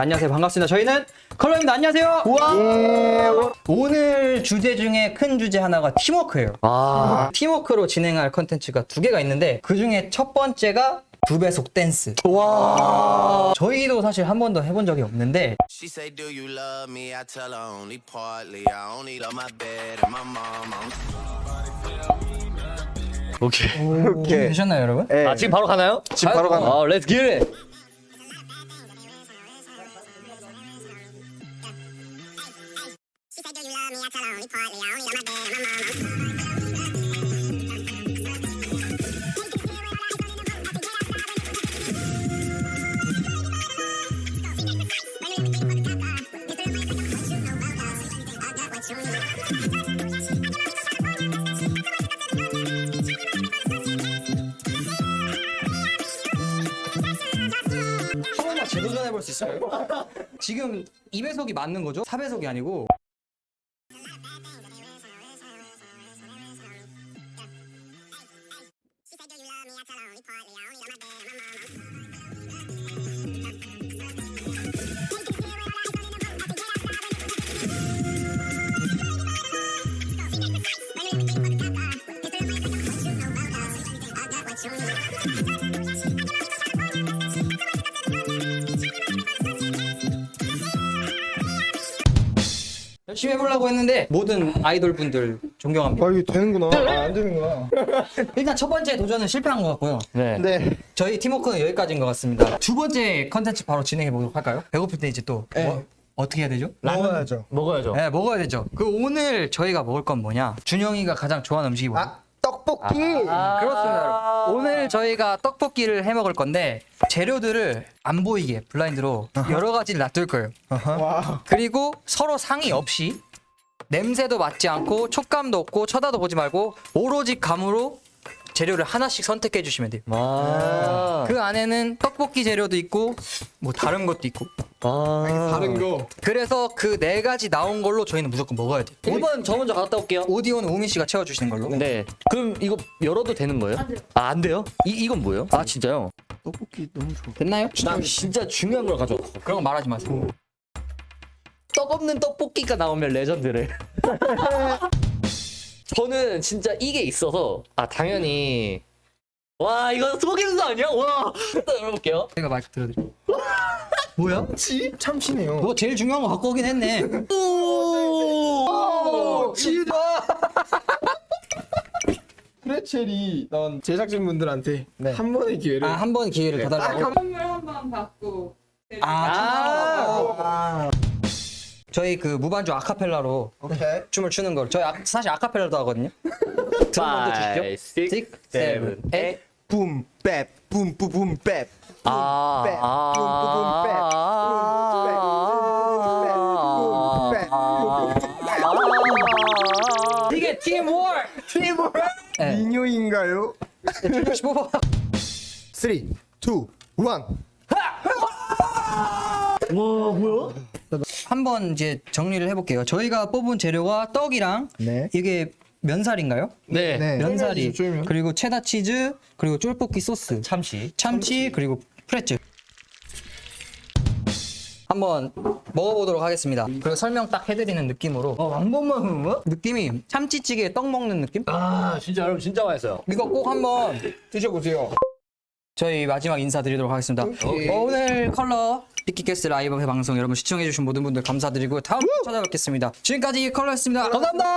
안녕하세요 반갑습니다 저희는 컬러입니다 안녕하세요 예. 오늘 주제 중에 큰 주제 하나가 팀워크예요 아. 팀워크로 진행할 컨텐츠가 두 개가 있는데 그 중에 첫 번째가 두 배속 댄스 와. 저희도 사실 한 번도 해본 적이 없는데 She say, Do you love me? I tell her only partly. I only love my bed and my mom. I'm 오케이. 준비 되셨나요 여러분? 네. 아 지금 바로 가나요? 지금 바로 가나요? 아 let's get it 도전해 볼 수 있어요? 지금 2배속이 맞는 거죠? 4배속이 아니고 열심히 해보려고 했는데 모든 아이돌 분들 존경합니다 아 이게 되는구나. 아, 안 되는구나. 일단 첫 번째 도전은 실패한 것 같고요 네. 네. 저희 팀워크는 여기까지인 것 같습니다 두 번째 컨텐츠 바로 진행해 보도록 할까요? 배고플 때 이제 또 뭐, 어떻게 해야 되죠? 먹어야죠. 먹어야죠 네 먹어야 되죠 그 오늘 저희가 먹을 건 뭐냐 준영이가 가장 좋아하는 음식이 뭐냐? 아 떡볶이. 그렇습니다. 여러분. 오늘 저희가 떡볶이를 해 먹을 건데 재료들을 안 보이게 블라인드로 여러 가지를 놔둘 거예요. 와. 그리고 서로 상의 없이 냄새도 맡지 않고 촉감도 없고 쳐다도 보지 말고 오로지 감으로 재료를 하나씩 선택해 주시면 돼요. 아. 그 안에는 떡볶이 재료도 있고 뭐 다른 것도 있고 아. 다른 거. 그래서 그 네 가지 나온 걸로 저희는 무조건 먹어야 돼요. 1번 저 먼저 갔다 올게요 오디오는 우민 씨가 채워 주시는 걸로. 네 그럼 이거 열어도 되는 거예요? 아 안 돼요? 이, 이건 뭐예요? 아 진짜요? 떡볶이 너무 좋아. 됐나요? 나 진짜 중요한 걸 가져왔어 그런 거 말하지 마세요. 떡 없는 떡볶이가 나오면 레전드래 저는 진짜 이게 있어서 아 당연히 와 이거 속임수 아니야? 와 일단 열어볼게요 제가 마이크 들어드릴게요. 뭐야? 치? 참치네요. 너 제일 중요한 거 갖고 오긴 했네. 오! 치다. 프레첼이 난 제작진분들한테 한 번의 기회를. 아, 한번 기회를 더 달라고. 선물 한 번 받고 아, 아. 저희 그 무반주 아카펠라로 오케이. 춤을 추는 걸 저희 아, 사실 아카펠라도 하거든요. 드럼 먼저 주시죠. 6, 7, 8 붐, 뺍, 붐, 붐, 붐, 뺍 아, 붐, 아, 아, 아, 이게 팀워크! 팀워크! 네. 민요인가요? 3, 2, 1 와 뭐야? 한번 이제 정리를 해볼게요. 저희가 뽑은 재료가 떡이랑 네. 이게 면살인가요? 네. 네. 면사리 쫄면. 그리고 체다 치즈 그리고 쫄볶이 소스 참치 참치 그리고 프레츠 한번 먹어보도록 하겠습니다 그리고 설명 딱 해드리는 느낌으로 어, 한 번만 흐르면? 느낌이 참치찌개에 떡 먹는 느낌? 아 진짜 여러분 진짜 맛있어요 이거 꼭 한번 드셔보세요. 저희 마지막 인사드리도록 하겠습니다. 오케이. 어, 오늘 컬러 피키캐스 라이브 방송 여러분 시청해주신 모든 분들 감사드리고 다음 찾아뵙겠습니다. 지금까지 컬러였습니다. 감사합니다